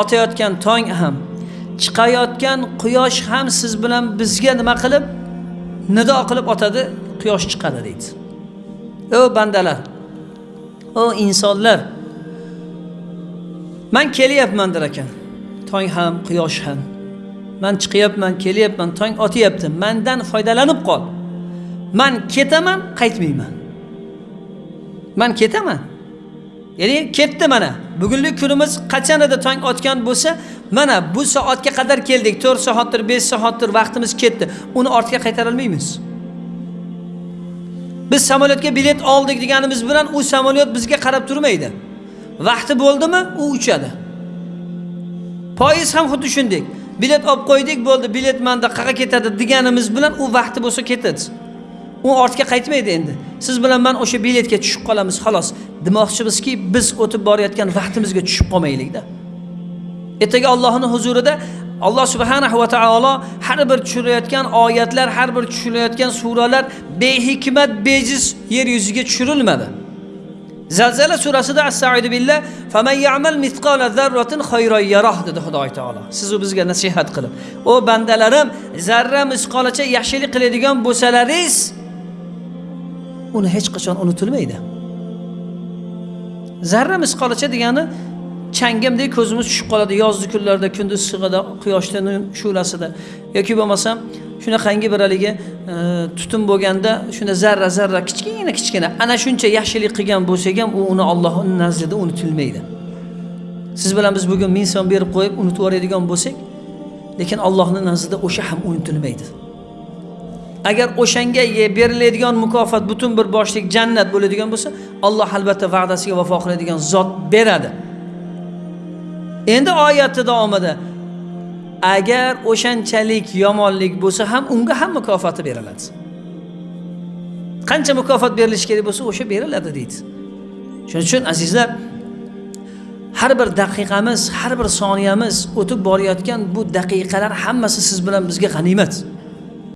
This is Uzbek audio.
otayotgan tong ham chiqayotgan quyosh ham siz bilan bizga nima qilib nido qilib otadi quyosh chiqadi deydi. O bandalar o insonlar man kelyapman der ekan tong ham quyosh ham. Man chiqyapman kelyapman tong otyapti mandan foydalanib qol. Man ketaman qaytmayman. Man ketaman. Ya'ni ketdi mana. Bugungi kunimiz qachon edi tong otgan bo'lsa mana bu soatga qadar keldik. To'rt soatdir besh soatdir vaqtimiz ketdi. Uni ortga qaytarolmaymiz. Biz samolyotga bilet oldik deganimiz bilan u samolyot bizga qarab turmaydi. Vaqti bo'ldimi? U uchadi. Poyiz ham xuddi shunday. Bilet olib qo'ydik bo'ldi bilet manda qayerga ketadi deganimiz bilan u vaqti bo'lsa ketadi. U ortga qaytmaydi endi. Siz bilan man o'sha biletga tushib qolamiz xolos. Demoqchimizki biz o'tib borayotgan vaqtimizga tushib qolmaylikda. Ertaga allohni huzurida alloh subhanahu va taolo har bir tushirayotgan oyatlar har bir tushirilayotgan suralar behikmat bejiz yer yuziga tushirilmadi. Zalzala surasida astaidu billah faman ya'mal mithqala zarratin khayran yaroh dedi xudoy taolo. Sizu bizga nasihat qilib o bandalarim zarra misqolacha yaxshilik qiladigan bo'lsalaringiz uni hech qachon unutilmaydi. Zarra misqolicha degani changamdek ko'zimiz tushib qoladi yozgi kunlarda kunduz issig'ida quyoshni shulasida yoki bo'lmasam shunaqangi bir haligi e, tutun bo'lganda shunda zarra zarra kichkina kichkina. Ana shuncha yaxshilik qilgan bo'lsak ham u uni ollohni nazdida unutilmaydi. Siz bilan biz bugun ming so'm berib qo'yib unutib yuboradigan bo'lsak lekin allohni nazdida o'sha ham unutilmaydi. Agar o'shanga beriladigan mukofot butun bir boshlik jannat bo'ladigan bo'lsa alloh albatta va'dasiga vafo qiladigan zot beradi. Endi oyatni davomida agar o'shanchalik yomonlik bo'lsa ham unga ham mukofoti beriladi. Qancha mukofot berilishi kerak bo'lsa o'sha beriladi deydi. Shuning uchun azizlar har bir daqiqamiz har bir soniyamiz o'tib borayotgan bu daqiqalar hammasi siz bilan bizga g'animat.